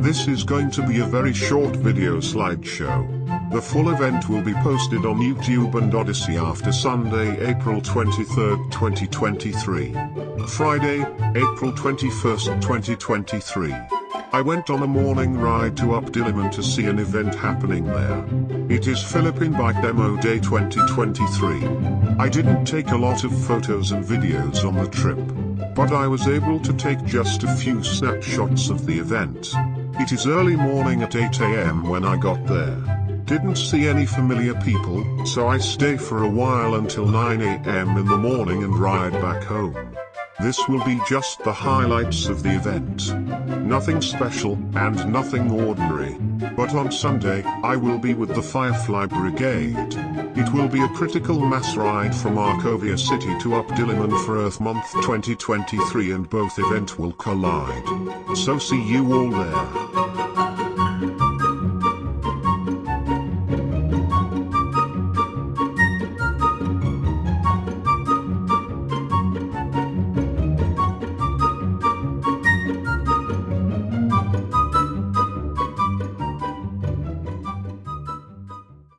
This is going to be a very short video slideshow. The full event will be posted on YouTube and Odysee after Sunday, April 23, 2023. Friday, April 21, 2023. I went on a morning ride to UP Diliman to see an event happening there. It is Philippine Bike Demo Day 2023. I didn't take a lot of photos and videos on the trip, but I was able to take just a few snapshots of the event. It is early morning at 8 am when I got there. Didn't see any familiar people, so I stay for a while until 9 am in the morning and ride back home. This will be just the highlights of the event. Nothing special, and nothing ordinary. But on Sunday, I will be with the Firefly Brigade. It will be a critical mass ride from Arcovia City to UP Diliman for Earth Month 2023 and both event will collide. So see you all there.